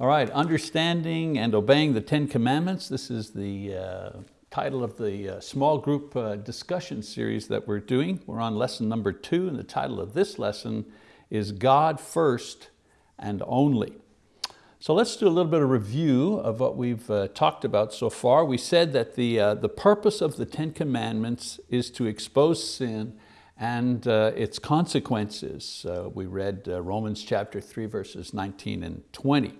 All right, understanding and obeying the Ten Commandments. This is the uh, title of the uh, small group uh, discussion series that we're doing. We're on lesson number two and the title of this lesson is God First and Only. So let's do a little bit of review of what we've uh, talked about so far. We said that the, uh, the purpose of the Ten Commandments is to expose sin and uh, its consequences. We read Romans chapter 3 verses 19 and 20.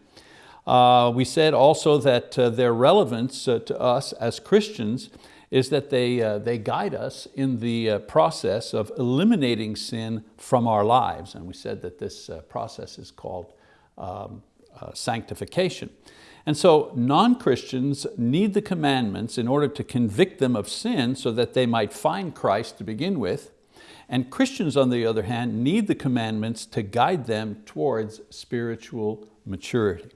Uh, we said also that uh, their relevance uh, to us as Christians is that they, they guide us in the process of eliminating sin from our lives. And we said that this process is called um, sanctification. And so non-Christians need the commandments in order to convict them of sin so that they might find Christ to begin with, and Christians, on the other hand, need the commandments to guide them towards spiritual maturity.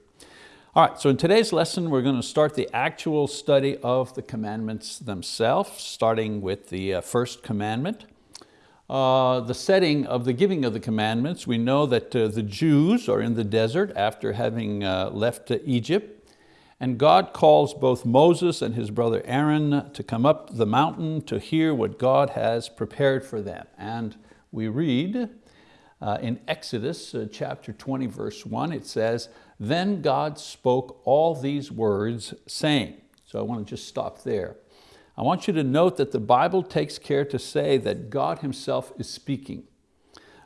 All right, so in today's lesson, we're going to start the actual study of the commandments themselves, starting with the uh, first commandment. Uh, the setting of the giving of the commandments, we know that uh, the Jews are in the desert after having uh, left Egypt. And God calls both Moses and his brother Aaron to come up the mountain to hear what God has prepared for them. And we read uh, in Exodus uh, chapter 20, verse one, it says, then God spoke all these words saying, so I want to just stop there. I want you to note that the Bible takes care to say that God himself is speaking.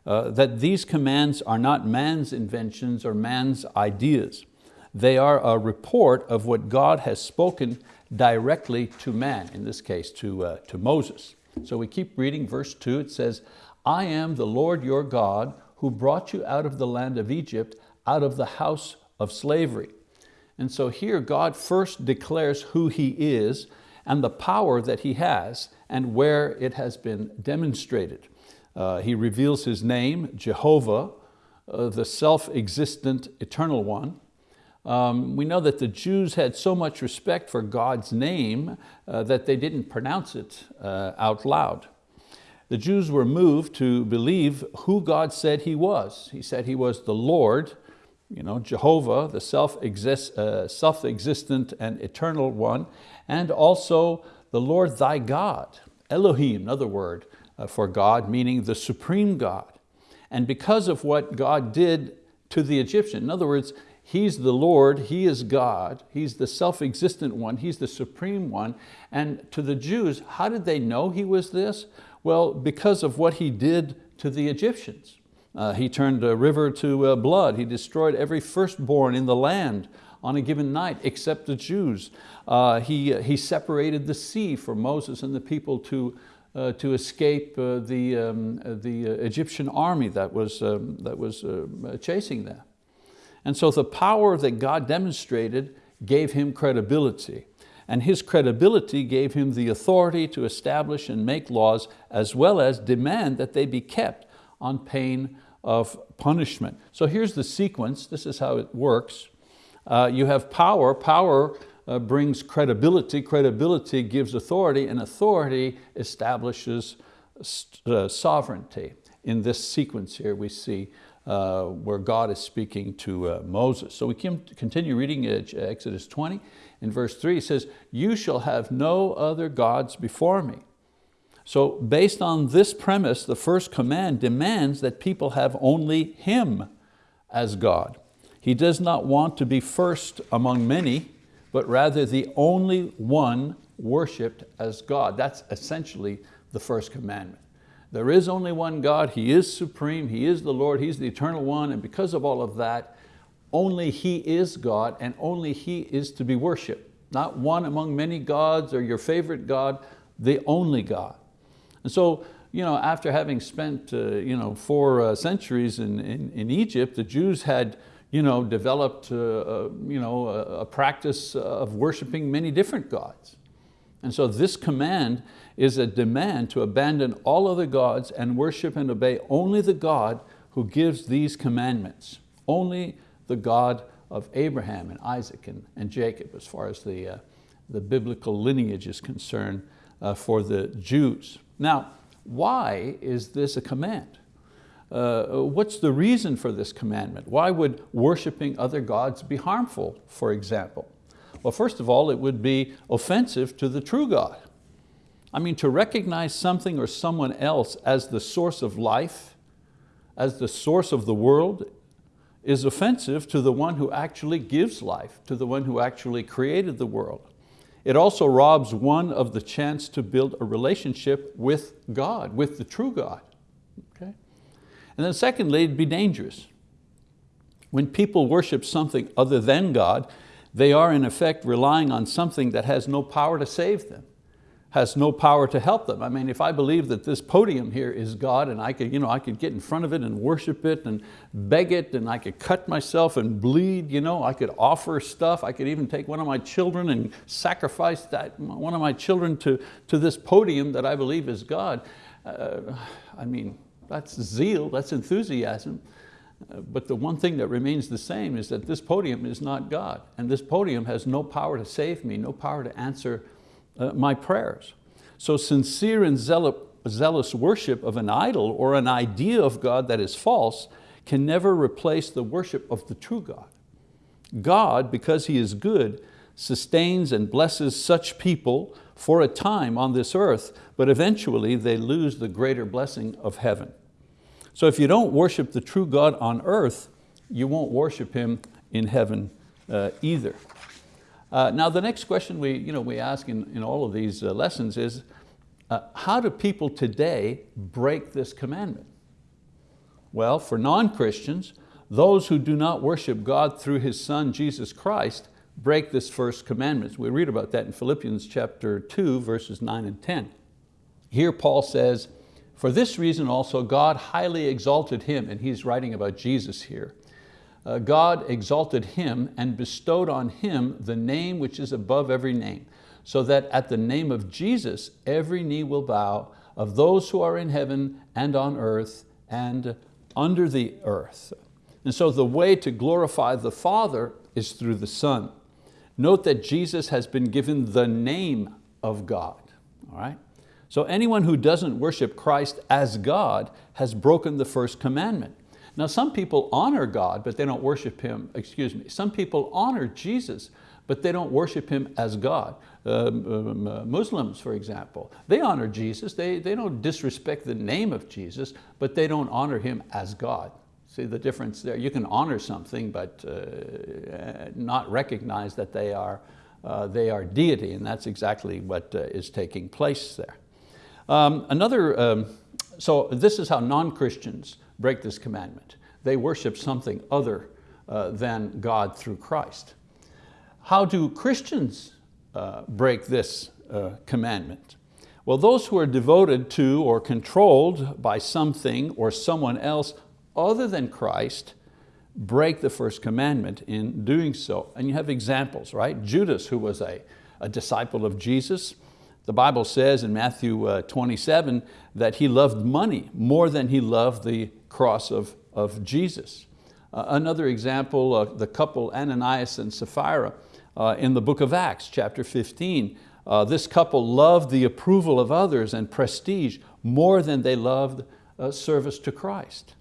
Uh, that these commands are not man's inventions or man's ideas. They are a report of what God has spoken directly to man, in this case to, uh, to Moses. So we keep reading verse two, it says, I am the Lord your God who brought you out of the land of Egypt, out of the house of slavery. And so here God first declares who He is and the power that He has and where it has been demonstrated. Uh, he reveals His name, Jehovah, uh, the self-existent eternal one. Um, we know that the Jews had so much respect for God's name uh, that they didn't pronounce it uh, out loud. The Jews were moved to believe who God said He was. He said He was the Lord, you know, Jehovah, the self-existent uh, self and eternal one, and also the Lord thy God, Elohim, another word uh, for God, meaning the supreme God. And because of what God did to the Egyptian, in other words, He's the Lord, He is God, He's the self-existent one, He's the supreme one. And to the Jews, how did they know He was this? Well, because of what He did to the Egyptians. Uh, he turned a river to uh, blood. He destroyed every firstborn in the land on a given night except the Jews. Uh, he, he separated the sea for Moses and the people to, uh, to escape uh, the, um, the Egyptian army that was, um, that was chasing them. And so the power that God demonstrated gave him credibility. And his credibility gave him the authority to establish and make laws as well as demand that they be kept on pain of punishment. So here's the sequence, this is how it works. Uh, you have power, power uh, brings credibility, credibility gives authority, and authority establishes uh, sovereignty. In this sequence here we see uh, where God is speaking to uh, Moses. So we can continue reading uh, Exodus 20. In verse three, says, you shall have no other gods before me. So based on this premise, the first command demands that people have only Him as God. He does not want to be first among many, but rather the only one worshiped as God. That's essentially the first commandment. There is only one God, He is supreme, He is the Lord, He's the eternal one, and because of all of that, only He is God and only He is to be worshiped. Not one among many gods or your favorite God, the only God. And so, you know, after having spent uh, you know, four uh, centuries in, in, in, Egypt, the Jews had you know, developed uh, uh you know, a, a practice of worshiping many different gods. And so this command is a demand to abandon all other gods and worship and obey only the God who gives these commandments, only the God of Abraham and Isaac and, and Jacob as far as the, uh, the biblical lineage is concerned uh, for the Jews. Now, why is this a command? uh, what's the reason for this commandment? Why would worshiping other gods be harmful, for example? Well, first of all, it would be offensive to the true God. I mean, to recognize something or someone else as the source of life, as the source of the world, is offensive to the one who actually gives life, to the one who actually created the world. It also robs one of the chance to build a relationship with God, with the true God. Okay? And then secondly, it'd be dangerous. When people worship something other than God, they are in effect relying on something that has no power to save them has no power to help them. I mean, if I believe that this podium here is God and I could, you know, I could get in front of it and worship it and beg it and I could cut myself and bleed, you know, I could offer stuff, I could even take one of my children and sacrifice that, one of my children to, to this podium that I believe is God. Uh, I mean, that's zeal, that's enthusiasm. Uh, but the one thing that remains the same is that this podium is not God and this podium has no power to save me, no power to answer uh, my prayers. So sincere and zealous worship of an idol or an idea of God that is false can never replace the worship of the true God. God, because He is good, sustains and blesses such people for a time on this earth, but eventually they lose the greater blessing of heaven. So if you don't worship the true God on earth, you won't worship Him in heaven uh, either. Uh, now the next question we, you know, we ask in, in all of these uh, lessons is, uh, how do people today break this commandment? Well, for non-Christians, those who do not worship God through His Son, Jesus Christ, break this first commandment. We read about that in Philippians chapter 2, verses 9 and 10. Here Paul says, for this reason also God highly exalted Him, and he's writing about Jesus here, uh, God exalted him and bestowed on him the name which is above every name, so that at the name of Jesus every knee will bow of those who are in heaven and on earth and under the earth. And so the way to glorify the Father is through the Son. Note that Jesus has been given the name of God, all right? So anyone who doesn't worship Christ as God has broken the first commandment. Now some people honor God, but they don't worship Him, excuse me. Some people honor Jesus, but they don't worship Him as God. Um, um, uh, Muslims, for example, they honor Jesus. They, they don't disrespect the name of Jesus, but they don't honor Him as God. See the difference there? You can honor something, but uh, not recognize that they are, uh, they are deity, and that's exactly what uh, is taking place there. Um, another, um, so this is how non-Christians break this commandment. They worship something other uh, than God through Christ. How do Christians uh, break this uh, commandment? Well, those who are devoted to or controlled by something or someone else other than Christ break the first commandment in doing so. And you have examples, right? Judas, who was a, a disciple of Jesus, the Bible says in Matthew uh, 27 that he loved money more than he loved the cross of, of Jesus. Uh, another example, uh, the couple Ananias and Sapphira uh, in the book of Acts, chapter 15. Uh, this couple loved the approval of others and prestige more than they loved service to Christ.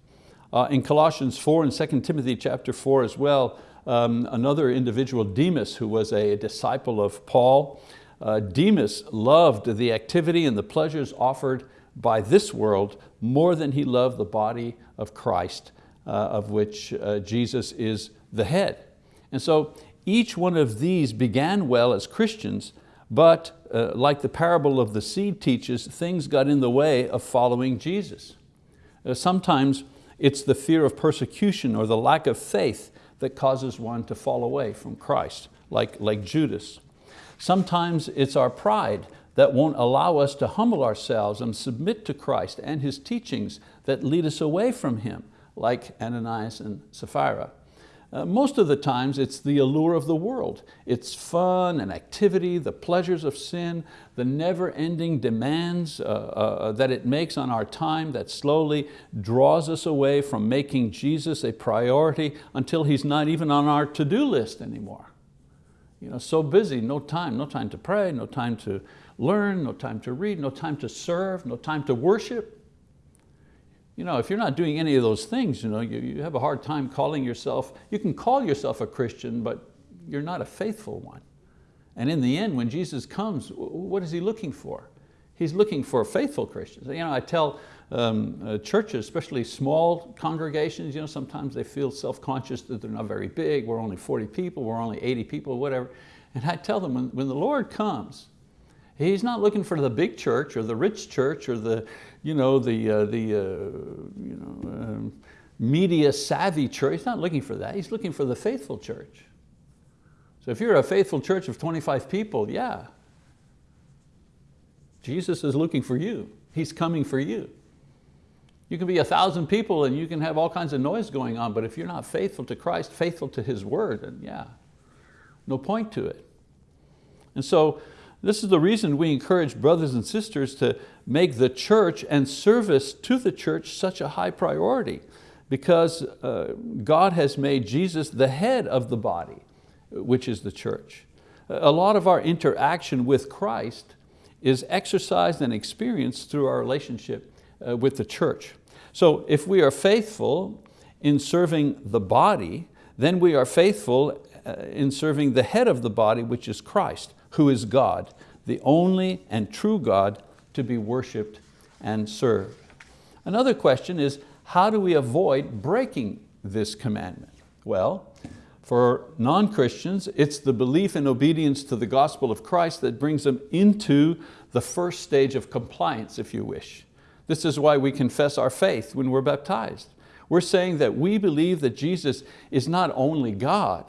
In Colossians 4 and 2 Timothy chapter 4 as well, um, another individual, Demas, who was a disciple of Paul, Demas loved the activity and the pleasures offered by this world more than he loved the body of Christ, uh, of which uh, Jesus is the head. And so each one of these began well as Christians, but uh, like the parable of the seed teaches, things got in the way of following Jesus. Uh, sometimes it's the fear of persecution or the lack of faith that causes one to fall away from Christ, like, like Judas. Sometimes it's our pride that won't allow us to humble ourselves and submit to Christ and His teachings that lead us away from Him, like Ananias and Sapphira. Uh, most of the times it's the allure of the world. It's fun and activity, the pleasures of sin, the never-ending demands uh, uh, that it makes on our time that slowly draws us away from making Jesus a priority until He's not even on our to-do list anymore. You know, so busy, no time, no time to pray, no time to learn, no time to read, no time to serve, no time to worship. You know, if you're not doing any of those things, you, know, you, you have a hard time calling yourself, you can call yourself a Christian, but you're not a faithful one. And in the end, when Jesus comes, what is He looking for? He's looking for faithful Christians. You know, I tell um, uh, churches, especially small congregations, you know, sometimes they feel self-conscious that they're not very big, we're only 40 people, we're only 80 people, whatever. And I tell them, when, when the Lord comes, He's not looking for the big church or the rich church or the, you know, the, uh, the uh, you know, um, media savvy church. He's not looking for that. He's looking for the faithful church. So if you're a faithful church of 25 people, yeah, Jesus is looking for you. He's coming for you. You can be a thousand people and you can have all kinds of noise going on, but if you're not faithful to Christ, faithful to His word, then yeah, no point to it. And so this is the reason we encourage brothers and sisters to make the church and service to the church such a high priority because uh, God has made Jesus the head of the body, which is the church. A lot of our interaction with Christ is exercised and experienced through our relationship uh, with the church. So if we are faithful in serving the body, then we are faithful uh, in serving the head of the body, which is Christ, who is God, the only and true God to be worshiped and served. Another question is, how do we avoid breaking this commandment? Well, for non-Christians, it's the belief and obedience to the gospel of Christ that brings them into the first stage of compliance, if you wish. This is why we confess our faith when we're baptized. We're saying that we believe that Jesus is not only God,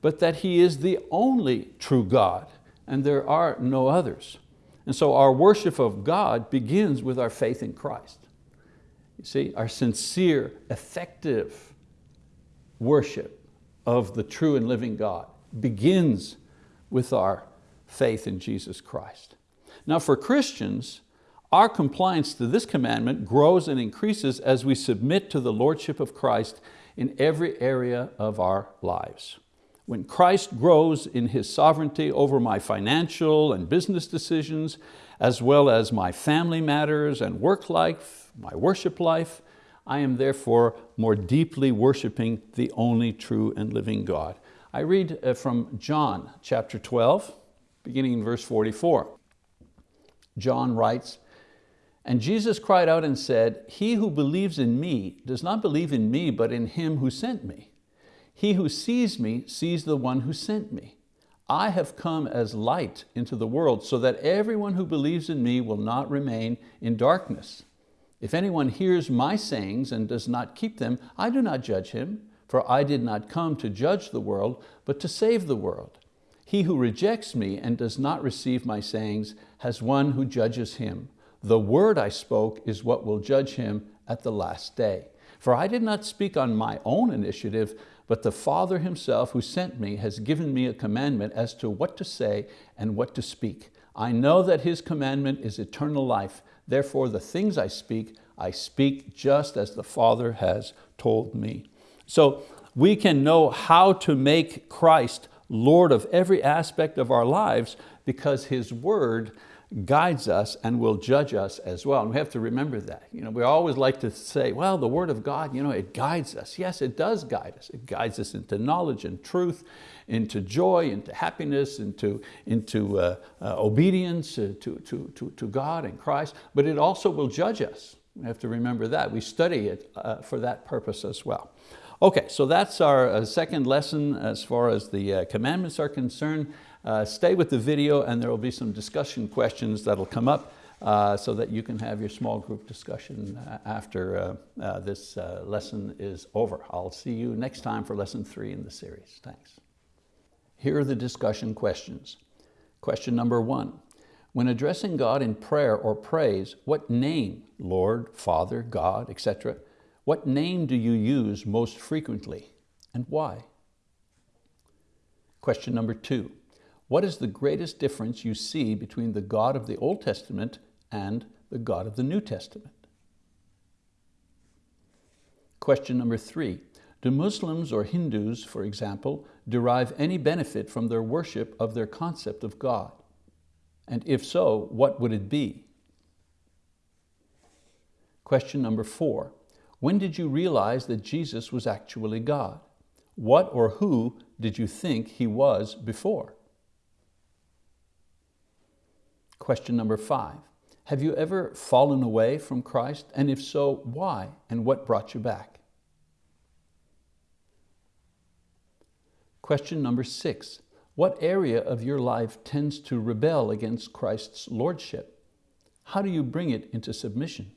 but that He is the only true God, and there are no others. And so our worship of God begins with our faith in Christ. You see, our sincere, effective worship of the true and living God begins with our faith in Jesus Christ. Now for Christians, our compliance to this commandment grows and increases as we submit to the Lordship of Christ in every area of our lives. When Christ grows in His sovereignty over my financial and business decisions, as well as my family matters and work life, my worship life, I am therefore more deeply worshiping the only true and living God. I read uh, from John chapter 12, beginning in verse 44. John writes, and Jesus cried out and said, he who believes in me does not believe in me, but in him who sent me. He who sees me sees the one who sent me. I have come as light into the world so that everyone who believes in me will not remain in darkness. If anyone hears my sayings and does not keep them, I do not judge him, for I did not come to judge the world, but to save the world. He who rejects me and does not receive my sayings has one who judges him. The word I spoke is what will judge him at the last day. For I did not speak on my own initiative, but the Father himself who sent me has given me a commandment as to what to say and what to speak. I know that his commandment is eternal life, Therefore, the things I speak, I speak just as the Father has told me. So we can know how to make Christ Lord of every aspect of our lives because His word guides us and will judge us as well. And we have to remember that. You know, we always like to say, well, the word of God, you know, it guides us. Yes, it does guide us. It guides us into knowledge and truth, into joy, into happiness, into, into uh, uh, obedience uh, to, to, to, to God and Christ, but it also will judge us. We have to remember that. We study it uh, for that purpose as well. Okay, so that's our uh, second lesson as far as the commandments are concerned. Uh, stay with the video and there will be some discussion questions that'll come up uh, so that you can have your small group discussion uh, after uh, uh, this lesson is over. I'll see you next time for lesson three in the series. Thanks. Here are the discussion questions. Question number one, when addressing God in prayer or praise, what name, Lord, Father, God, etc., what name do you use most frequently and why? Question number two, what is the greatest difference you see between the God of the Old Testament and the God of the New Testament? Question number three, do Muslims or Hindus, for example, derive any benefit from their worship of their concept of God? And if so, what would it be? Question number four, When did you realize that Jesus was actually God? What or who did you think he was before? Question number five. Have you ever fallen away from Christ? And if so, why? And what brought you back? Question number six. What area of your life tends to rebel against Christ's lordship? How do you bring it into submission?